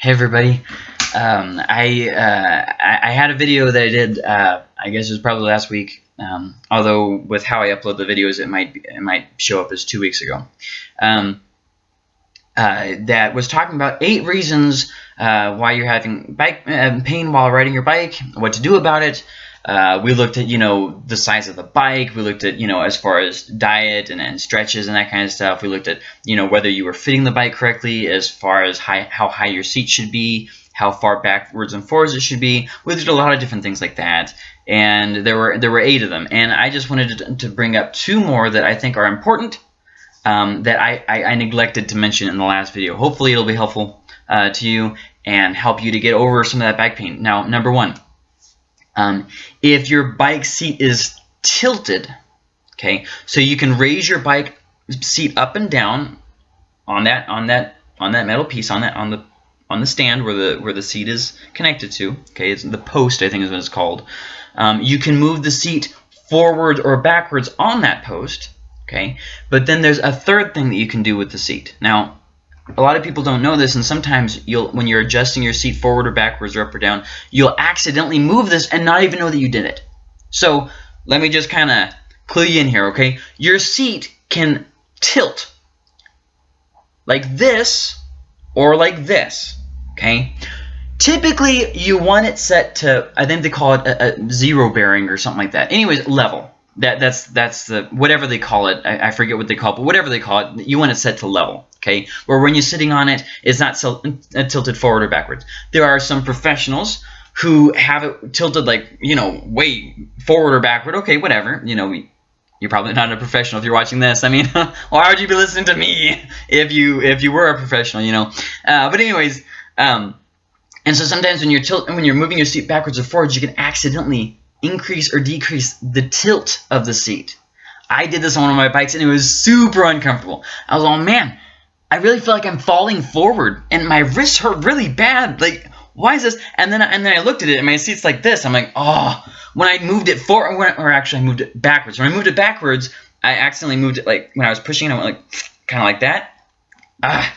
Hey everybody. Um, I, uh, I had a video that I did. Uh, I guess it was probably last week. Um, although with how I upload the videos, it might it might show up as two weeks ago. Um, uh, that was talking about eight reasons uh, why you're having bike uh, pain while riding your bike, what to do about it, uh, we looked at, you know, the size of the bike. We looked at, you know, as far as diet and, and stretches and that kind of stuff. We looked at, you know, whether you were fitting the bike correctly as far as high, how high your seat should be, how far backwards and forwards it should be. We did a lot of different things like that. And there were there were eight of them. And I just wanted to, to bring up two more that I think are important um, that I, I, I, neglected to mention in the last video. Hopefully it'll be helpful uh, to you and help you to get over some of that back pain. Now, number one, um, if your bike seat is tilted, okay, so you can raise your bike seat up and down on that on that on that metal piece on that on the on the stand where the where the seat is connected to. Okay, it's the post I think is what it's called. Um, you can move the seat forward or backwards on that post. Okay, but then there's a third thing that you can do with the seat. Now, a lot of people don't know this, and sometimes you'll, when you're adjusting your seat forward or backwards or up or down, you'll accidentally move this and not even know that you did it. So let me just kind of clue you in here, okay? Your seat can tilt like this or like this, okay? Typically, you want it set to, I think they call it a, a zero bearing or something like that. Anyways, level. That that's that's the whatever they call it. I, I, forget what they call it, but whatever they call it, you want it set to level. Okay, where when you're sitting on it, it's not uh, tilted forward or backwards. There are some professionals who have it tilted like you know way forward or backward. Okay, whatever. You know, you're probably not a professional if you're watching this. I mean, why would you be listening to me if you if you were a professional? You know. Uh, but anyways, um, and so sometimes when you're tilt when you're moving your seat backwards or forwards, you can accidentally increase or decrease the tilt of the seat. I did this on one of my bikes and it was super uncomfortable. I was like, man, I really feel like I'm falling forward and my wrists hurt really bad. Like, why is this? And then, and then I looked at it and my seat's like this. I'm like, oh, when I moved it forward, or actually I moved it backwards. When I moved it backwards, I accidentally moved it like when I was pushing it, I went like kind of like that. Ah.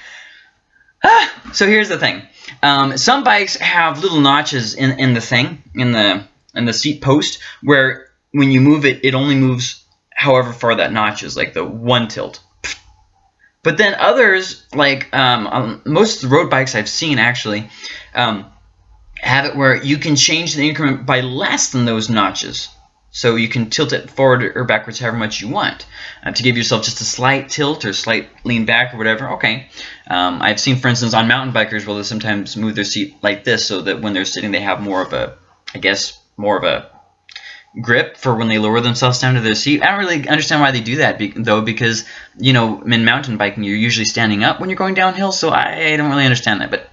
ah. So here's the thing. Um, some bikes have little notches in, in the thing, in the and the seat post where when you move it, it only moves however far that notch is, like the one tilt. But then others, like um, um, most road bikes I've seen actually, um, have it where you can change the increment by less than those notches. So you can tilt it forward or backwards however much you want. Uh, to give yourself just a slight tilt or slight lean back or whatever, okay. Um, I've seen, for instance, on mountain bikers where they sometimes move their seat like this so that when they're sitting they have more of a, I guess, more of a grip for when they lower themselves down to their seat. I don't really understand why they do that, though, because, you know, in mountain biking, you're usually standing up when you're going downhill, so I, don't really understand that. But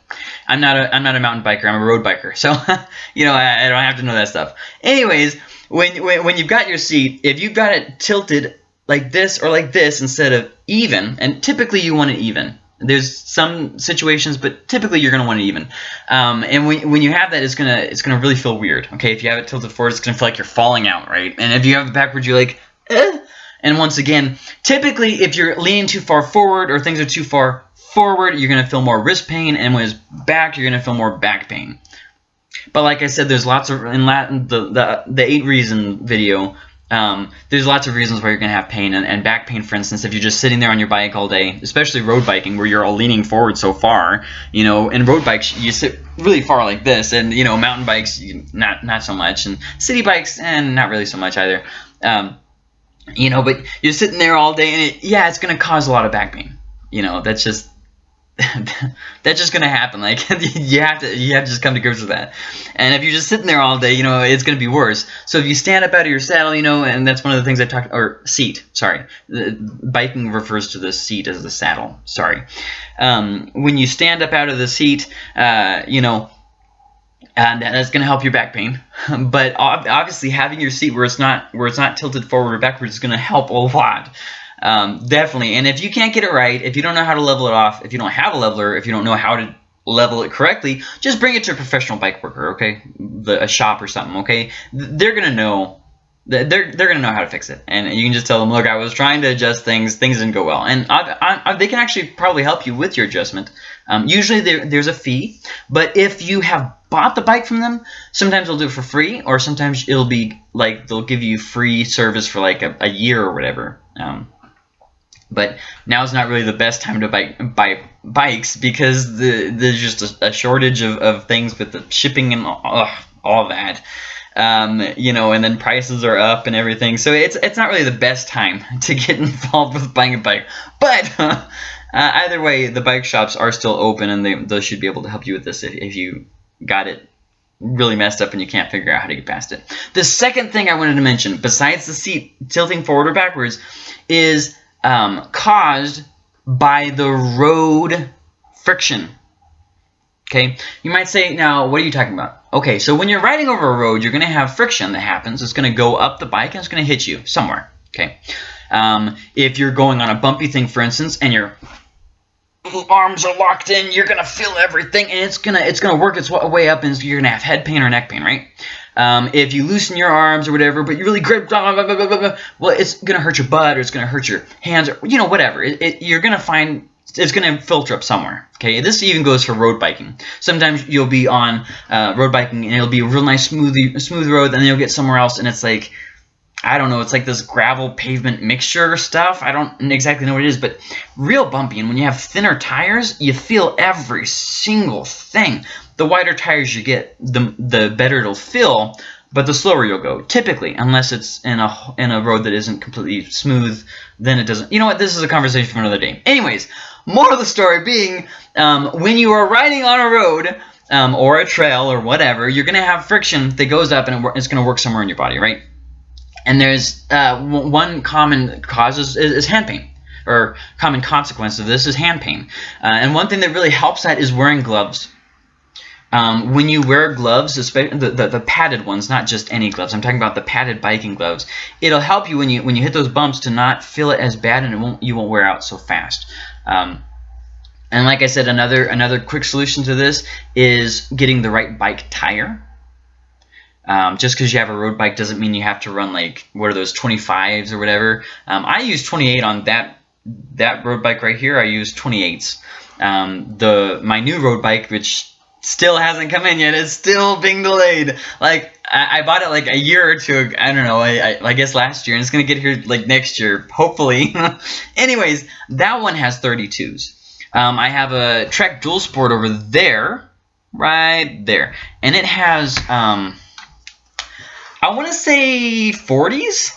I'm not a, I'm not a mountain biker. I'm a road biker, so, you know, I, I, don't have to know that stuff. Anyways, when, when, when you've got your seat, if you've got it tilted like this or like this instead of even, and typically you want it even, there's some situations, but typically you're going to want it even. Um, and when, when you have that, it's gonna it's gonna really feel weird. Okay, if you have it tilted forward, it's gonna feel like you're falling out, right? And if you have it backwards, you're like, eh. And once again, typically if you're leaning too far forward or things are too far forward, you're gonna feel more wrist pain, and when it's back, you're gonna feel more back pain. But like I said, there's lots of in Latin the the the eight reason video um, there's lots of reasons why you're going to have pain. And, and, back pain, for instance, if you're just sitting there on your bike all day, especially road biking where you're all leaning forward so far, you know, in road bikes, you sit really far like this. And, you know, mountain bikes, not, not so much. And city bikes, and not really so much either. Um, you know, but you're sitting there all day and it, yeah, it's going to cause a lot of back pain. You know, that's just that's just gonna happen. Like you have to you have to just come to grips with that. And if you're just sitting there all day, you know it's gonna be worse. So if you stand up out of your saddle, you know, and that's one of the things I talked or seat. Sorry, biking refers to the seat as the saddle. Sorry. Um, when you stand up out of the seat, uh, you know. And that's going to help your back pain, but obviously having your seat where it's not where it's not tilted forward or backwards is going to help a lot. Um, definitely. And if you can't get it right, if you don't know how to level it off, if you don't have a leveler, if you don't know how to level it correctly, just bring it to a professional bike worker, okay? The, a shop or something, okay? They're going to know they're they're gonna know how to fix it, and you can just tell them, look, I was trying to adjust things, things didn't go well, and I, I, they can actually probably help you with your adjustment Um, usually there, there's a fee, but if you have bought the bike from them, sometimes they'll do it for free, or sometimes it'll be like they'll give you free service for like a, a year or whatever. Um, but now is not really the best time to buy, buy bikes because the, there's just a, a shortage of, of things with the shipping and all, all that. Um, you know, and then prices are up and everything. So it's it's not really the best time to get involved with buying a bike. But uh, either way, the bike shops are still open, and they, they should be able to help you with this if, if you got it really messed up and you can't figure out how to get past it. The second thing I wanted to mention, besides the seat tilting forward or backwards, is um, caused by the road friction. Okay, you might say, now, what are you talking about? Okay, so when you're riding over a road, you're going to have friction that happens. It's going to go up the bike and it's going to hit you somewhere. Okay, um, if you're going on a bumpy thing, for instance, and your arms are locked in, you're going to feel everything, and it's going to it's going to work its way up, and you're going to have head pain or neck pain, right? Um, if you loosen your arms or whatever, but you really grip, blah, blah, blah, well, it's going to hurt your butt or it's going to hurt your hands or, you know, whatever. It, it, you're going to find it's going to filter up somewhere. Okay, this even goes for road biking. Sometimes you'll be on uh, road biking and it'll be a real nice smooth smooth road, and then you'll get somewhere else and it's like I don't know, it's like this gravel pavement mixture stuff. I don't exactly know what it is, but real bumpy. And when you have thinner tires, you feel every single thing. The wider tires you get, the the better it'll feel but the slower you'll go typically unless it's in a in a road that isn't completely smooth then it doesn't you know what this is a conversation for another day anyways more of the story being um, when you are riding on a road um, or a trail or whatever you're gonna have friction that goes up and it's gonna work somewhere in your body right and there's uh, one common cause is, is hand pain or common consequence of this is hand pain uh, and one thing that really helps that is wearing gloves um, when you wear gloves, especially the, the, the, padded ones, not just any gloves, I'm talking about the padded biking gloves, it'll help you when you when you hit those bumps to not feel it as bad and it won't you won't wear out so fast. Um, and like I said, another another quick solution to this is getting the right bike tire. Um, just because you have a road bike doesn't mean you have to run like what are those 25s or whatever. Um, I use 28 on that that road bike right here. I use 28s. Um, the my new road bike, which still hasn't come in yet. It's still being delayed. Like I, I bought it like a year or two. I don't know. I, I, I guess last year, and it's gonna get here like next year, hopefully. Anyways, that one has 32s. Um, I have a Trek Dual Sport over there, right there, and it has um, I want to say 40s.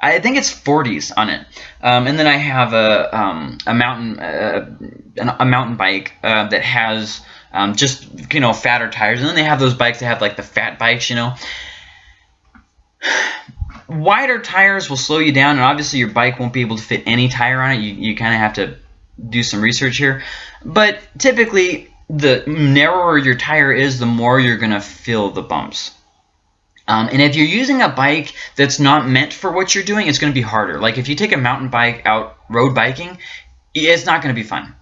I think it's 40s on it. Um, and then I have a um, a mountain uh, a mountain bike uh, that has um, just you know fatter tires. And then they have those bikes that have like the fat bikes, you know. Wider tires will slow you down, and obviously your bike won't be able to fit any tire on it. You, you kind of have to do some research here. But typically, the narrower your tire is, the more you're to feel the bumps. Um, and if you're using a bike that's not meant for what you're doing, it's going to be harder. Like if you take a mountain bike out road biking, it's not going to be fun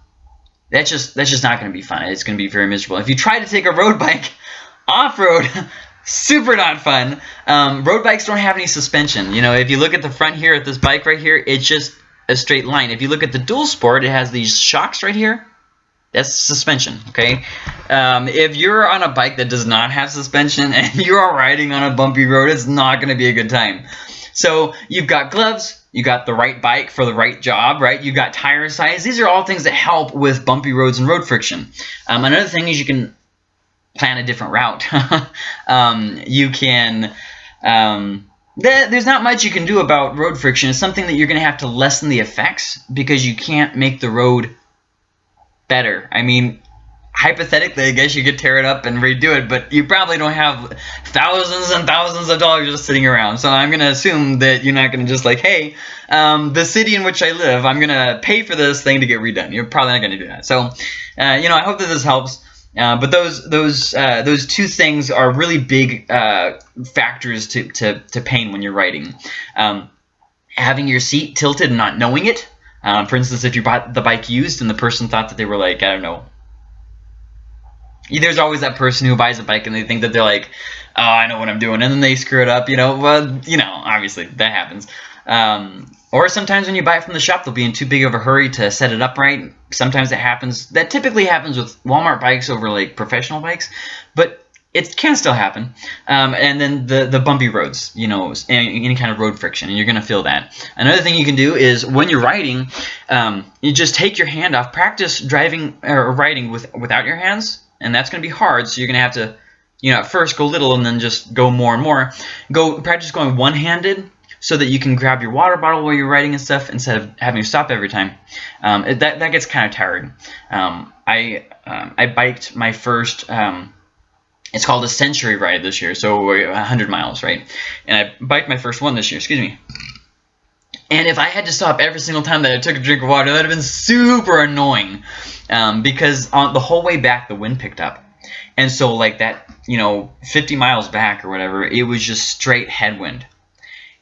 that's just that's just not going to be fun. It's going to be very miserable. If you try to take a road bike off-road, super not fun. Um, road bikes don't have any suspension. You know, if you look at the front here at this bike right here, it's just a straight line. If you look at the dual sport, it has these shocks right here. That's suspension, okay? Um, if you're on a bike that does not have suspension and you're riding on a bumpy road, it's not going to be a good time. So you've got gloves, you got the right bike for the right job, right? You got tire size. These are all things that help with bumpy roads and road friction. Um, another thing is you can plan a different route. um, you can. Um, there's not much you can do about road friction. It's something that you're going to have to lessen the effects because you can't make the road better. I mean, hypothetically, I guess you could tear it up and redo it, but you probably don't have thousands and thousands of dollars just sitting around. So I'm going to assume that you're not going to just like, hey, um, the city in which I live, I'm going to pay for this thing to get redone. You're probably not going to do that. So, uh, you know, I hope that this helps. Uh, but those those uh, those two things are really big uh, factors to, to, to pain when you're writing. Um, having your seat tilted and not knowing it. Um, for instance, if you bought the bike used and the person thought that they were like, I don't know, there's always that person who buys a bike and they think that they're like, oh, I know what I'm doing, and then they screw it up, you know. Well, you know, obviously that happens. Um, or sometimes when you buy it from the shop, they'll be in too big of a hurry to set it up right. Sometimes it happens. That typically happens with Walmart bikes over like professional bikes, but it can still happen. Um, and then the, the bumpy roads, you know, any, any kind of road friction, and you're going to feel that. Another thing you can do is when you're riding, um, you just take your hand off. Practice driving or riding with without your hands, and that's going to be hard. So you're going to have to, you know, at first go little and then just go more and more. Go practice going one-handed so that you can grab your water bottle while you're riding and stuff instead of having to stop every time. Um, that, that gets kind of tiring. Um, I, um, I biked my first, um, it's called a century ride this year, so 100 miles, right? And I biked my first one this year, excuse me. And if I had to stop every single time that I took a drink of water, that would have been super annoying. Um, because on the whole way back, the wind picked up. And so like that, you know, 50 miles back or whatever, it was just straight headwind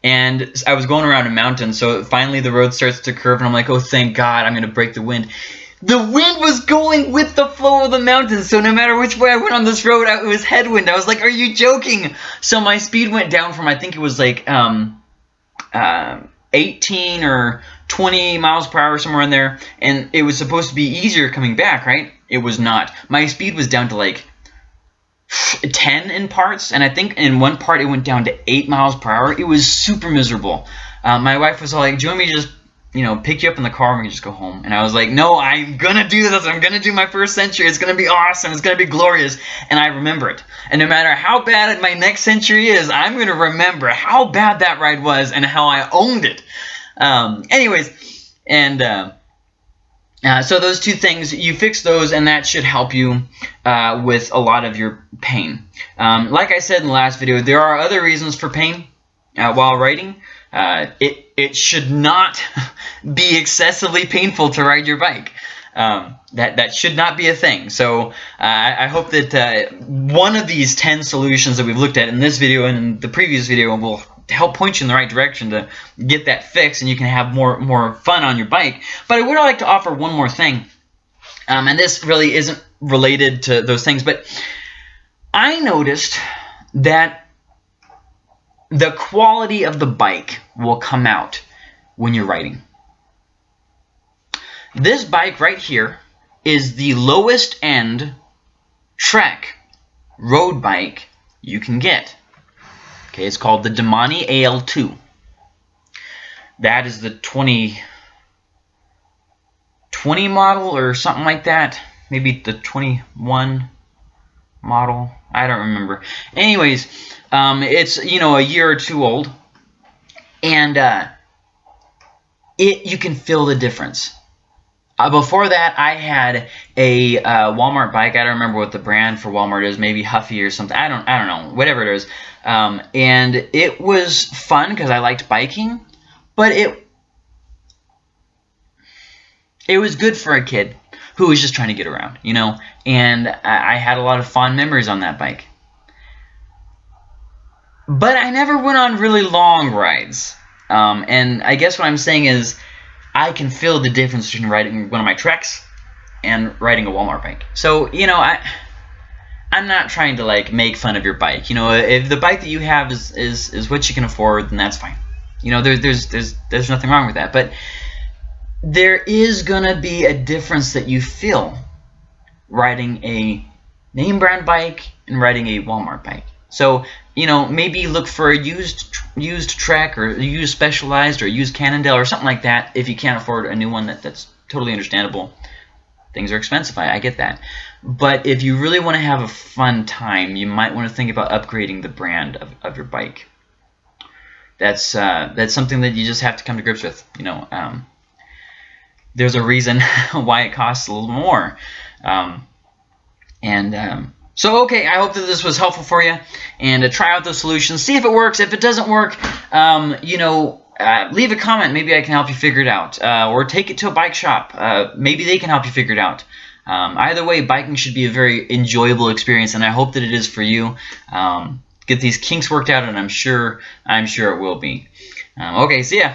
and I was going around a mountain, so finally the road starts to curve, and I'm like, oh, thank God, I'm going to break the wind. The wind was going with the flow of the mountains, so no matter which way I went on this road, it was headwind. I was like, are you joking? So my speed went down from, I think it was like um, uh, 18 or 20 miles per hour, somewhere in there, and it was supposed to be easier coming back, right? It was not. My speed was down to like 10 in parts, and I think in one part it went down to 8 miles per hour. It was super miserable. Uh, my wife was all like, do you want me to just, you know, pick you up in the car and we just go home? And I was like, no, I'm going to do this. I'm going to do my first century. It's going to be awesome. It's going to be glorious. And I remember it. And no matter how bad my next century is, I'm going to remember how bad that ride was and how I owned it. Um, anyways, and... Uh, uh, so those two things, you fix those, and that should help you uh, with a lot of your pain. Um, like I said in the last video, there are other reasons for pain uh, while riding. Uh, it, it should not be excessively painful to ride your bike. Um, that, that should not be a thing. So uh, I hope that uh, one of these 10 solutions that we've looked at in this video and in the previous video will help point you in the right direction to get that fixed and you can have more more fun on your bike. But I would like to offer one more thing, um, and this really isn't related to those things, but I noticed that the quality of the bike will come out when you're riding. This bike right here is the lowest end Trek road bike you can get. Okay, it's called the Domane AL2. That is the 20, 20 model or something like that. Maybe the 21 model. I don't remember. Anyways, um, it's, you know, a year or two old. And uh, it you can feel the difference. Uh, before that, I had a uh, Walmart bike. I don't remember what the brand for Walmart is. Maybe Huffy or something. I don't. I don't know. Whatever it is. Um, and it was fun because I liked biking, but it it was good for a kid who was just trying to get around, you know. And I, I had a lot of fond memories on that bike. But I never went on really long rides. Um, and I guess what I'm saying is I can feel the difference between riding one of my Treks and riding a Walmart bike. So, you know, I I'm not trying to like make fun of your bike. You know, if the bike that you have is is, is what you can afford, then that's fine. You know, there, there's there's there's nothing wrong with that. But there is gonna be a difference that you feel riding a name brand bike and riding a Walmart bike. So you know, maybe look for a used used Trek or used Specialized or used Cannondale or something like that if you can't afford a new one that, that's totally understandable. Things are expensive, I, I get that. But if you really want to have a fun time, you might want to think about upgrading the brand of, of your bike. That's uh, that's something that you just have to come to grips with. You know, um, there's a reason why it costs a little more. Um, and um, so, okay, I hope that this was helpful for you. And uh, try out those solutions. See if it works. If it doesn't work, um, you know, uh, leave a comment. Maybe I can help you figure it out. Uh, or take it to a bike shop. Uh, maybe they can help you figure it out. Um, either way, biking should be a very enjoyable experience, and I hope that it is for you. Um, get these kinks worked out, and I'm sure I'm sure it will be. Um, okay, see ya.